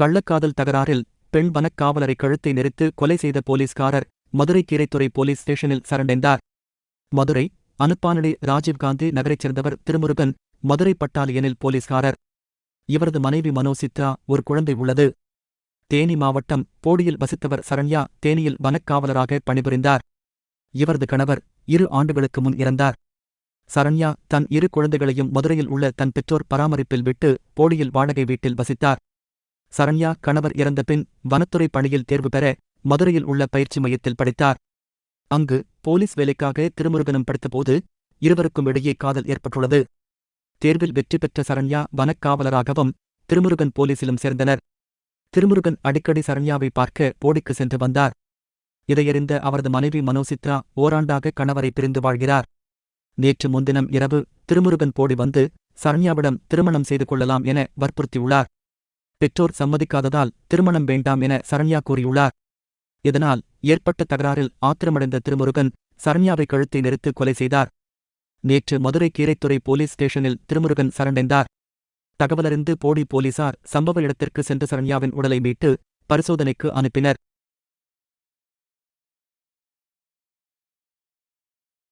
கள்ளக்காதல் தகராறில் பெண் வனக்காவலரை கழுத்தை நெரித்து கொலை செய்த போலீஸ்காரர் மதுரை கீரைத்துறை போலீஸ் ஸ்டேஷனில் சரண்டைந்தார். மதுரை அனுப்பானடி ராஜீவ்காந்தி நகரைச் சேர்ந்தவர் திருமுருகன் மதுரை பட்டாலியனில் போலீஸ்காரர். இவரது மனைவி மனோசித்ரா ஒரு குழந்தை உள்ளது. தேனி மாவட்டம் போடியில் வசித்தவர் சரண்யா தேனியில் வனக்காவலராக பணிபுரிந்தார். இவரது கணவர் இரு ஆண்டுகளுக்கு முன் இறந்தார். சரண்யா தன் இரு குழந்தைகளையும் மதுரையில் உள்ள தன் பெற்றோர் பராமரிப்பில் விட்டு போடியில் வாடகை வீட்டில் வசித்தார். சரண்யா கணவர் இறந்த பின் வனத்துறை பணியில் தேர்வு பெற மதுரையில் உள்ள பயிற்சி மையத்தில் படித்தார். அங்கு போலீஸ் வேலைக்காக திருமுருகனும் படித்தபோது இருவருக்கும் இடையே காதல் ஏற்பட்டுள்ளது. தேர்வில் வெற்றி பெற்ற சரண்யா வனக்காவலராகவும் திருமுருகன் போலீசிலும் சேர்ந்தனர். திருமுருகன் அடிக்கடி சரண்யாவை பார்க்க போடிக்கு சென்று வந்தார். இதையறிந்த அவரது மனைவி மனோசித்ரா ஓராண்டாக கணவரை பிரிந்து வாழ்கிறார். நேற்று முன்தினம் இரவு திருமுருகன் போடி வந்து சரண்யாவிடம் திருமணம் செய்து கொள்ளலாம் என வற்புறுத்தியுள்ளார். பெற்றோர் சம்மதிக்காததால் திருமணம் வேண்டாம் என சரண்யா கூறியுள்ளார். இதனால் ஏற்பட்ட தகராறில் ஆத்திரமடைந்த திருமுருகன் சரண்யாவை கழுத்தை நெரித்து கொலை செய்தார். நேற்று மதுரை கீரைத்துறை போலீஸ் ஸ்டேஷனில் திருமுருகன் சரணடைந்தார். தகவலறிந்து போடி போலீசார் சம்பவ இடத்திற்கு சென்று சரண்யாவின் உடலை மீட்டு பரிசோதனைக்கு அனுப்பினர்.